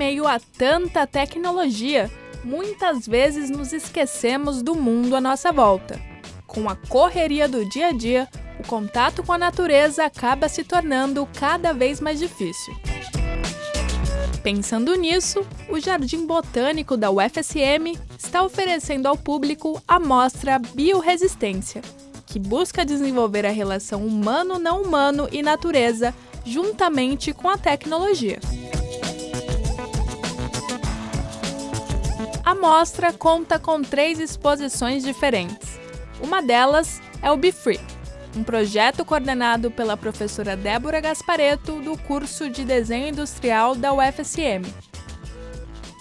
meio a tanta tecnologia, muitas vezes nos esquecemos do mundo à nossa volta. Com a correria do dia a dia, o contato com a natureza acaba se tornando cada vez mais difícil. Pensando nisso, o Jardim Botânico da UFSM está oferecendo ao público a mostra Bioresistência, que busca desenvolver a relação humano-não humano e natureza juntamente com a tecnologia. A mostra conta com três exposições diferentes. Uma delas é o Be Free, um projeto coordenado pela professora Débora Gaspareto do curso de Desenho Industrial da UFSM.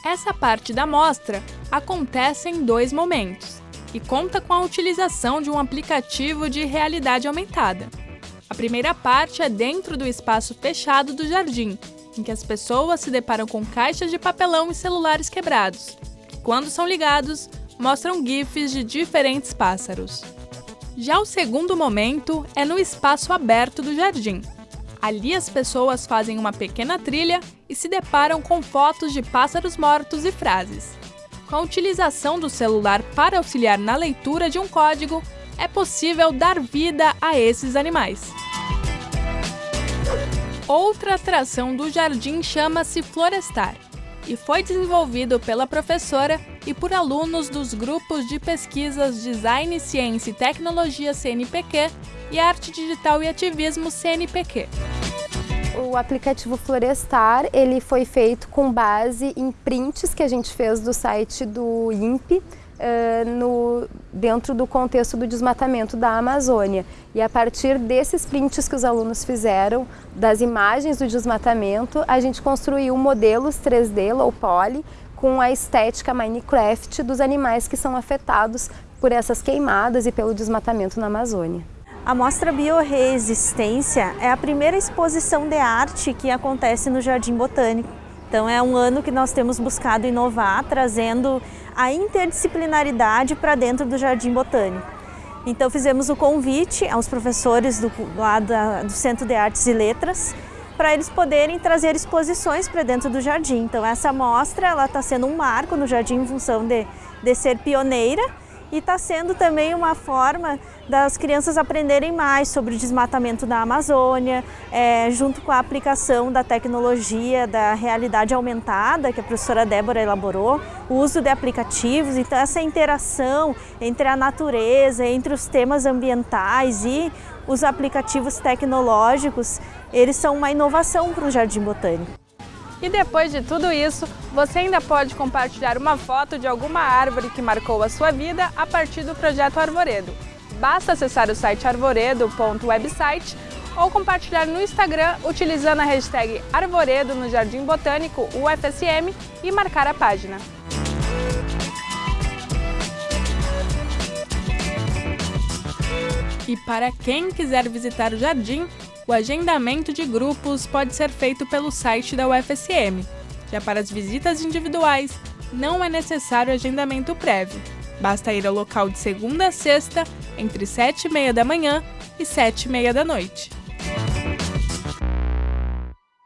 Essa parte da mostra acontece em dois momentos e conta com a utilização de um aplicativo de realidade aumentada. A primeira parte é dentro do espaço fechado do jardim, em que as pessoas se deparam com caixas de papelão e celulares quebrados, que, quando são ligados, mostram GIFs de diferentes pássaros. Já o segundo momento é no espaço aberto do jardim. Ali as pessoas fazem uma pequena trilha e se deparam com fotos de pássaros mortos e frases. Com a utilização do celular para auxiliar na leitura de um código, é possível dar vida a esses animais. Outra atração do jardim chama-se Florestar e foi desenvolvido pela professora e por alunos dos grupos de pesquisas Design, Ciência e Tecnologia CNPq e Arte Digital e Ativismo CNPq. O aplicativo Florestar ele foi feito com base em prints que a gente fez do site do INPE, uh, no, dentro do contexto do desmatamento da Amazônia. E a partir desses prints que os alunos fizeram, das imagens do desmatamento, a gente construiu modelos 3D low poly com a estética Minecraft dos animais que são afetados por essas queimadas e pelo desmatamento na Amazônia. A Mostra Bioresistência é a primeira exposição de arte que acontece no Jardim Botânico. Então é um ano que nós temos buscado inovar, trazendo a interdisciplinaridade para dentro do Jardim Botânico. Então fizemos o convite aos professores do, lá da, do Centro de Artes e Letras para eles poderem trazer exposições para dentro do jardim. Então essa mostra está sendo um marco no jardim em função de, de ser pioneira e está sendo também uma forma das crianças aprenderem mais sobre o desmatamento da Amazônia, é, junto com a aplicação da tecnologia da realidade aumentada, que a professora Débora elaborou, o uso de aplicativos, então essa interação entre a natureza, entre os temas ambientais e os aplicativos tecnológicos, eles são uma inovação para o Jardim Botânico. E depois de tudo isso, você ainda pode compartilhar uma foto de alguma árvore que marcou a sua vida a partir do Projeto Arvoredo. Basta acessar o site arvoredo.website ou compartilhar no Instagram utilizando a hashtag Arvoredo no Jardim Botânico UFSM e marcar a página. E para quem quiser visitar o jardim, o agendamento de grupos pode ser feito pelo site da UFSM. Já para as visitas individuais, não é necessário agendamento prévio. Basta ir ao local de segunda a sexta, entre 7 e meia da manhã e 7 e meia da noite.